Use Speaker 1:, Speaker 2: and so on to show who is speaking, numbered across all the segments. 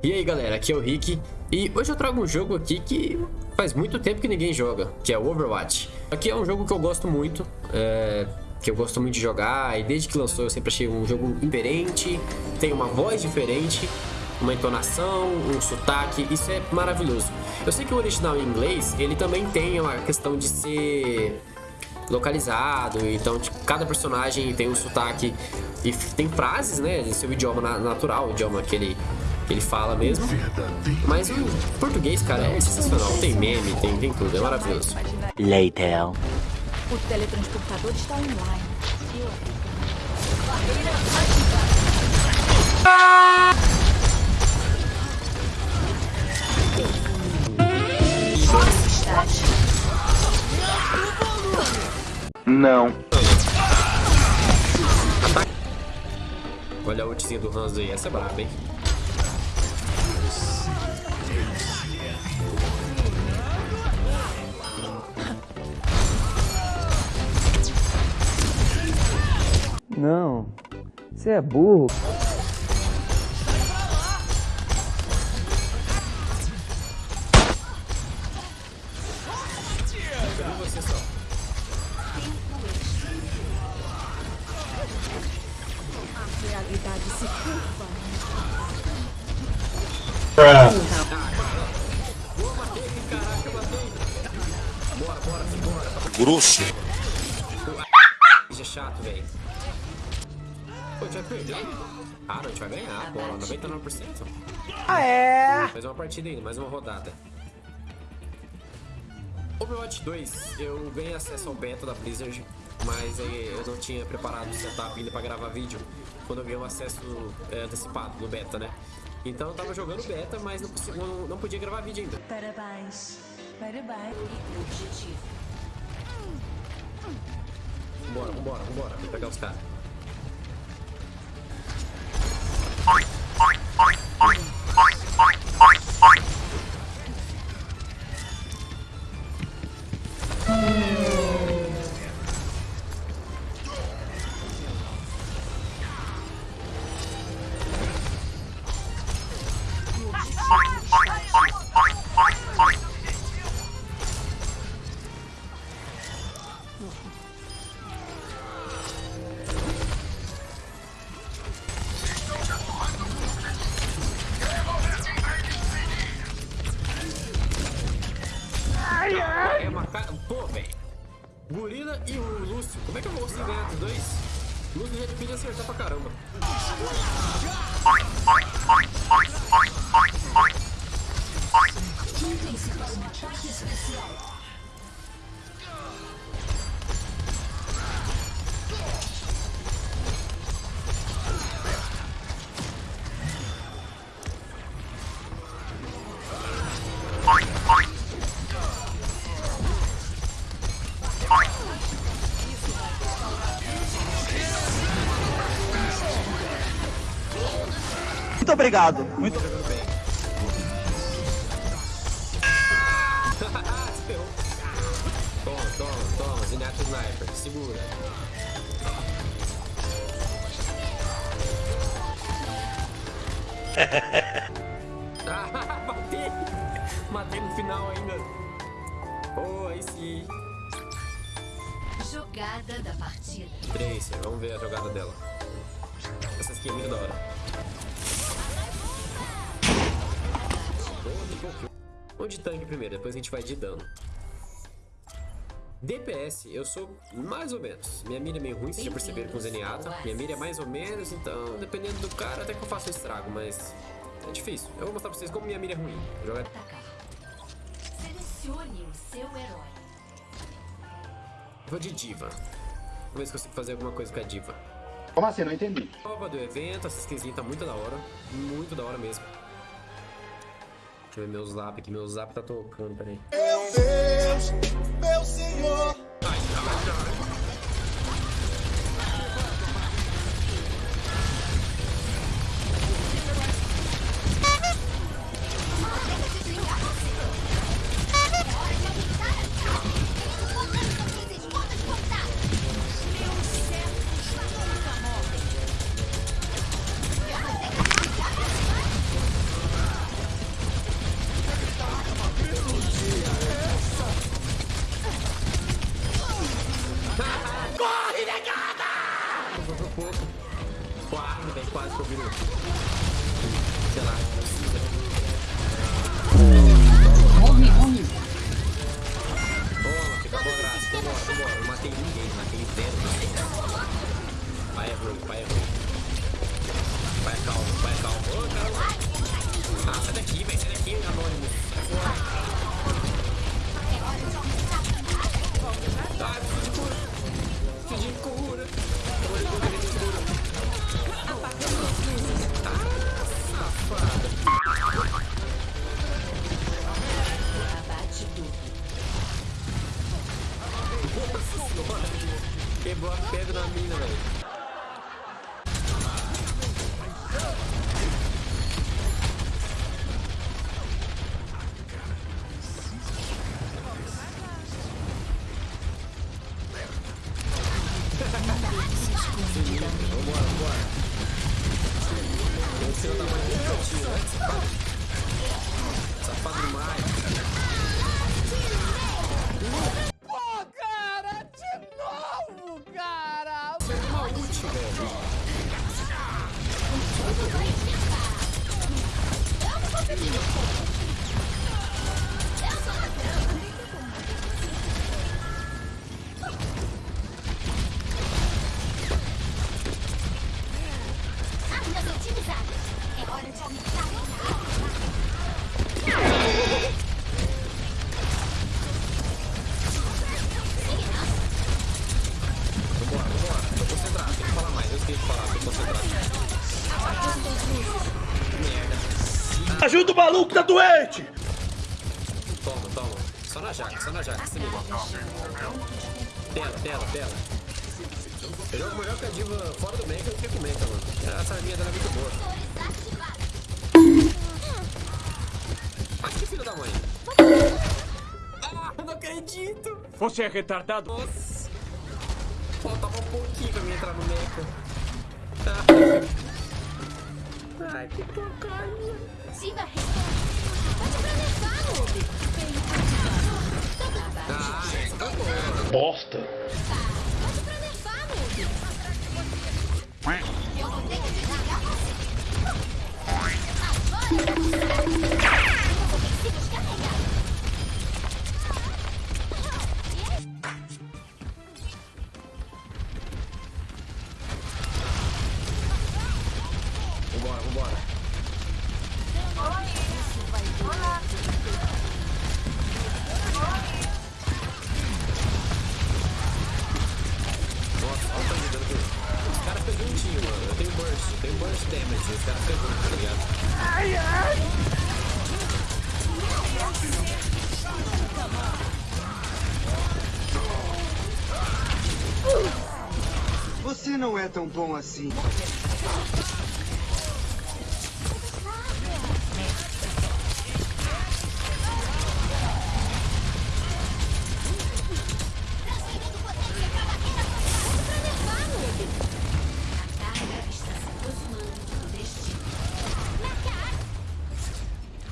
Speaker 1: E aí galera, aqui é o Rick e hoje eu trago um jogo aqui que faz muito tempo que ninguém joga, que é o Overwatch. Aqui é um jogo que eu gosto muito, é, que eu gosto muito de jogar e desde que lançou eu sempre achei um jogo diferente, tem uma voz diferente, uma entonação, um sotaque, isso é maravilhoso. Eu sei que o original em inglês, ele também tem uma questão de ser localizado, então cada personagem tem um sotaque e tem frases, né, em seu idioma natural, o idioma que ele ele fala mesmo. Mas o português, cara, é sensacional. Tem meme, tem, tem tudo, é maravilhoso.
Speaker 2: Later.
Speaker 3: O teletransportador está online.
Speaker 2: Não.
Speaker 1: Olha a ultizinha do Hans aí, essa é braba, hein?
Speaker 4: Não, você é burro.
Speaker 3: A realidade se curva.
Speaker 2: Grosso.
Speaker 1: Isso é chato, velho. Gente vai perder? Ah, não, a gente vai ganhar a bola, 99%.
Speaker 4: Ah, é?
Speaker 1: Mais uma partida ainda, mais uma rodada. Overwatch 2, eu ganhei acesso ao beta da Blizzard, mas aí eu não tinha preparado o setup ainda pra gravar vídeo quando eu ganhei o acesso é, antecipado no beta, né? Então eu tava jogando beta, mas não, consegui- não, não podia gravar vídeo ainda.
Speaker 3: Parabéns. Parabéns.
Speaker 1: Vambora, vambora, vambora, vou pegar os caras. É
Speaker 4: obrigado. Muito.
Speaker 1: Toma, toma, toma. Zenyatta Sniper. Segura. Ah, matei! Matei no final ainda. Oh, aí sim.
Speaker 5: Jogada da partida.
Speaker 1: Tracer, vamos ver a jogada dela. Essa skin é muito da hora. Vamos de tanque primeiro, depois a gente vai de dano. DPS, eu sou mais ou menos. Minha mira é meio ruim, vocês já perceberam com o Zenyatta. Minha mira é mais ou menos, então dependendo do cara até que eu faço um estrago, mas é difícil. Eu vou mostrar pra vocês como minha mira é ruim. Vou jogar.
Speaker 5: Selecione o seu herói.
Speaker 1: Vou de diva. Vamos ver se consigo fazer alguma coisa com a diva.
Speaker 6: Como assim? Não entendi.
Speaker 1: Prova do evento, essa skinzinha tá muito da hora. Muito da hora mesmo. Deixa eu ver meu zap aqui. Meu zap tá tocando, peraí.
Speaker 7: Meu Deus, meu Senhor.
Speaker 1: Matei ninguém, matei zero. Vai, Ebro, vai, Ebro. Vai, calma, vai, calma. Ô, caramba. Ah, sai daqui, velho. Sai daqui, anônimo. Sai fora. Ah, preciso de cura. O tamanho do cantinho, né? Safado.
Speaker 4: Pô, cara, de novo, cara!
Speaker 1: Você é uma ult, velho.
Speaker 5: Armas
Speaker 4: Ajuda o maluco, tá doente!
Speaker 1: Toma, toma. Só na jaca, só na jaca, se liga. Tela, tela, tela. Eu jogo melhor que a diva fora do mecha do que com o mecha, mano. Essa arminha dela é muito boa. Ai, que filho da mãe. Ah, eu não acredito.
Speaker 4: Você é retardado?
Speaker 1: Nossa. Faltava um pouquinho pra mim entrar no mecha. Ai, que porcaria.
Speaker 5: Siga a resposta. Pode planejar, noob.
Speaker 1: Ah, essa foi boa.
Speaker 6: Bosta.
Speaker 5: Você
Speaker 8: não é tão bom assim.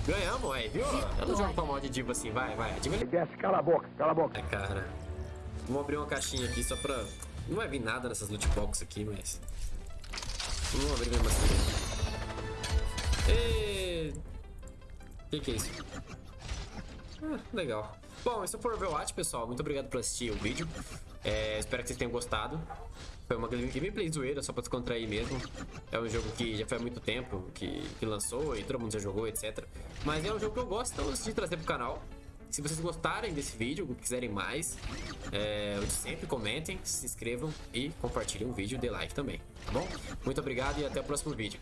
Speaker 1: Ganhamos, aí, viu? Eu não jogo pra mal de diva assim, vai, vai. Diva.
Speaker 4: Desce, cala a boca, cala a boca.
Speaker 1: É, cara. Vamos abrir uma caixinha aqui só pra... Não vai vir nada nessas loot box aqui, mas... Vamos abrir mesmo assim. E... Que que é isso? Ah, legal. Bom, isso foi o Overwatch, pessoal. Muito obrigado por assistir o vídeo. É, espero que vocês tenham gostado. Foi uma gameplay zoeira, só pra descontrair mesmo. É um jogo que já há muito tempo que, que lançou e todo mundo já jogou, etc. Mas é um jogo que eu gosto, então eu decidi trazer pro canal. Se vocês gostarem desse vídeo, quiserem mais, é, sempre comentem, se inscrevam e compartilhem o vídeo, dê like também, tá bom? Muito obrigado e até o próximo vídeo.